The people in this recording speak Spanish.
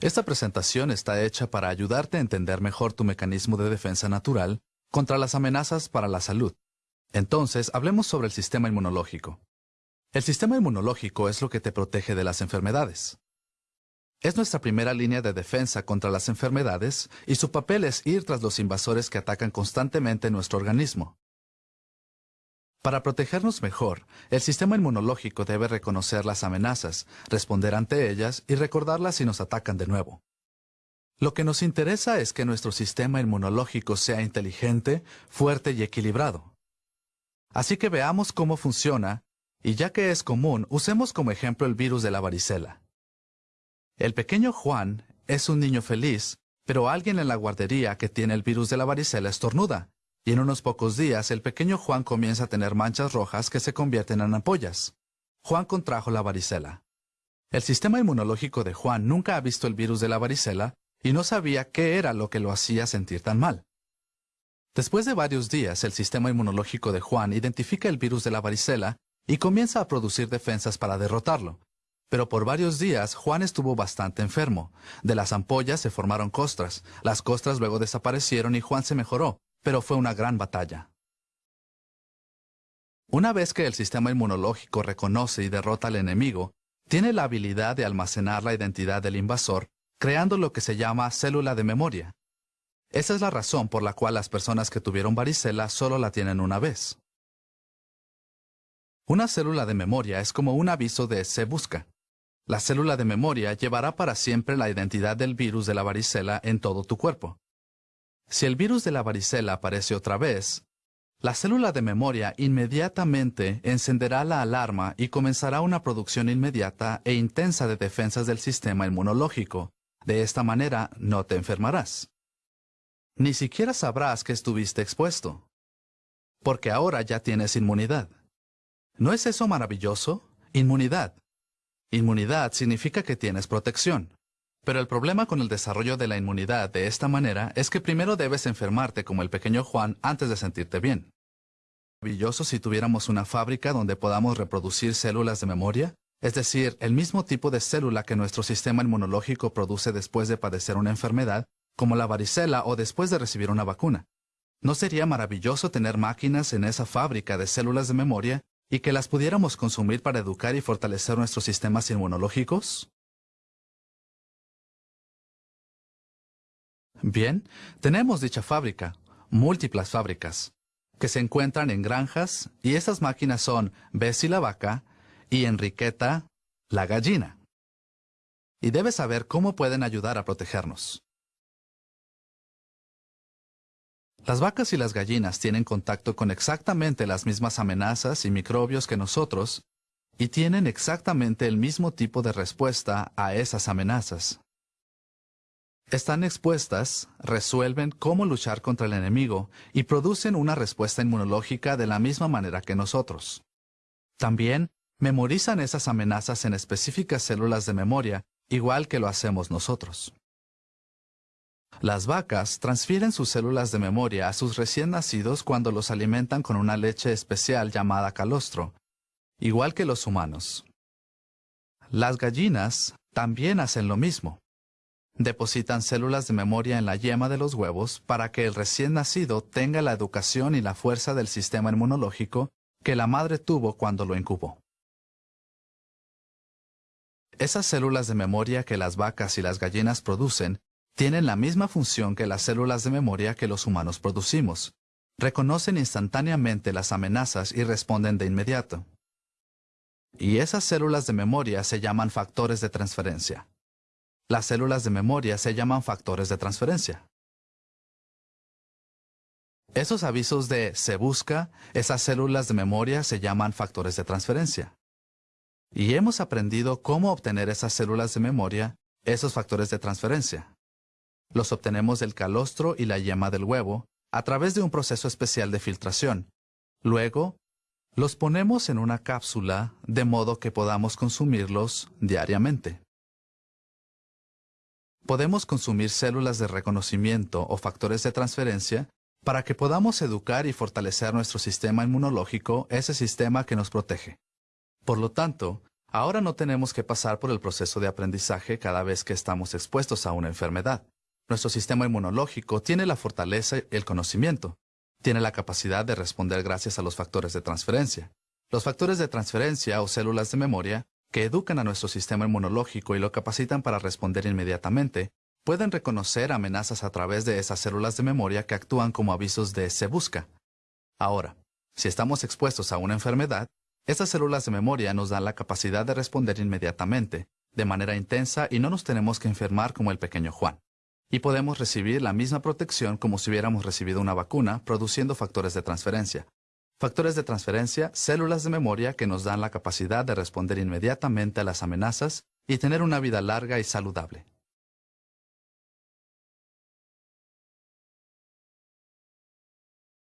Esta presentación está hecha para ayudarte a entender mejor tu mecanismo de defensa natural contra las amenazas para la salud. Entonces, hablemos sobre el sistema inmunológico. El sistema inmunológico es lo que te protege de las enfermedades. Es nuestra primera línea de defensa contra las enfermedades y su papel es ir tras los invasores que atacan constantemente nuestro organismo. Para protegernos mejor, el sistema inmunológico debe reconocer las amenazas, responder ante ellas y recordarlas si nos atacan de nuevo. Lo que nos interesa es que nuestro sistema inmunológico sea inteligente, fuerte y equilibrado. Así que veamos cómo funciona, y ya que es común, usemos como ejemplo el virus de la varicela. El pequeño Juan es un niño feliz, pero alguien en la guardería que tiene el virus de la varicela estornuda, y en unos pocos días el pequeño Juan comienza a tener manchas rojas que se convierten en ampollas. Juan contrajo la varicela. El sistema inmunológico de Juan nunca ha visto el virus de la varicela y no sabía qué era lo que lo hacía sentir tan mal. Después de varios días, el sistema inmunológico de Juan identifica el virus de la varicela y comienza a producir defensas para derrotarlo. Pero por varios días Juan estuvo bastante enfermo. De las ampollas se formaron costras, las costras luego desaparecieron y Juan se mejoró, pero fue una gran batalla. Una vez que el sistema inmunológico reconoce y derrota al enemigo, tiene la habilidad de almacenar la identidad del invasor, creando lo que se llama célula de memoria. Esa es la razón por la cual las personas que tuvieron varicela solo la tienen una vez. Una célula de memoria es como un aviso de se busca. La célula de memoria llevará para siempre la identidad del virus de la varicela en todo tu cuerpo. Si el virus de la varicela aparece otra vez, la célula de memoria inmediatamente encenderá la alarma y comenzará una producción inmediata e intensa de defensas del sistema inmunológico. De esta manera no te enfermarás. Ni siquiera sabrás que estuviste expuesto, porque ahora ya tienes inmunidad. ¿No es eso maravilloso? Inmunidad. Inmunidad significa que tienes protección. Pero el problema con el desarrollo de la inmunidad de esta manera es que primero debes enfermarte como el pequeño Juan antes de sentirte bien. Maravilloso si tuviéramos una fábrica donde podamos reproducir células de memoria, es decir, el mismo tipo de célula que nuestro sistema inmunológico produce después de padecer una enfermedad, como la varicela o después de recibir una vacuna. ¿No sería maravilloso tener máquinas en esa fábrica de células de memoria y que las pudiéramos consumir para educar y fortalecer nuestros sistemas inmunológicos? Bien, tenemos dicha fábrica, múltiples fábricas, que se encuentran en granjas y esas máquinas son Bessie la vaca y Enriqueta la gallina. Y debes saber cómo pueden ayudar a protegernos. Las vacas y las gallinas tienen contacto con exactamente las mismas amenazas y microbios que nosotros y tienen exactamente el mismo tipo de respuesta a esas amenazas. Están expuestas, resuelven cómo luchar contra el enemigo y producen una respuesta inmunológica de la misma manera que nosotros. También memorizan esas amenazas en específicas células de memoria, igual que lo hacemos nosotros. Las vacas transfieren sus células de memoria a sus recién nacidos cuando los alimentan con una leche especial llamada calostro, igual que los humanos. Las gallinas también hacen lo mismo. Depositan células de memoria en la yema de los huevos para que el recién nacido tenga la educación y la fuerza del sistema inmunológico que la madre tuvo cuando lo incubó. Esas células de memoria que las vacas y las gallinas producen tienen la misma función que las células de memoria que los humanos producimos. Reconocen instantáneamente las amenazas y responden de inmediato. Y esas células de memoria se llaman factores de transferencia. Las células de memoria se llaman factores de transferencia. Esos avisos de se busca, esas células de memoria se llaman factores de transferencia. Y hemos aprendido cómo obtener esas células de memoria, esos factores de transferencia. Los obtenemos del calostro y la yema del huevo a través de un proceso especial de filtración. Luego, los ponemos en una cápsula de modo que podamos consumirlos diariamente. Podemos consumir células de reconocimiento o factores de transferencia para que podamos educar y fortalecer nuestro sistema inmunológico, ese sistema que nos protege. Por lo tanto, Ahora no tenemos que pasar por el proceso de aprendizaje cada vez que estamos expuestos a una enfermedad. Nuestro sistema inmunológico tiene la fortaleza y el conocimiento. Tiene la capacidad de responder gracias a los factores de transferencia. Los factores de transferencia o células de memoria, que educan a nuestro sistema inmunológico y lo capacitan para responder inmediatamente, pueden reconocer amenazas a través de esas células de memoria que actúan como avisos de se busca. Ahora, si estamos expuestos a una enfermedad, estas células de memoria nos dan la capacidad de responder inmediatamente, de manera intensa y no nos tenemos que enfermar como el pequeño Juan. Y podemos recibir la misma protección como si hubiéramos recibido una vacuna, produciendo factores de transferencia. Factores de transferencia, células de memoria que nos dan la capacidad de responder inmediatamente a las amenazas y tener una vida larga y saludable.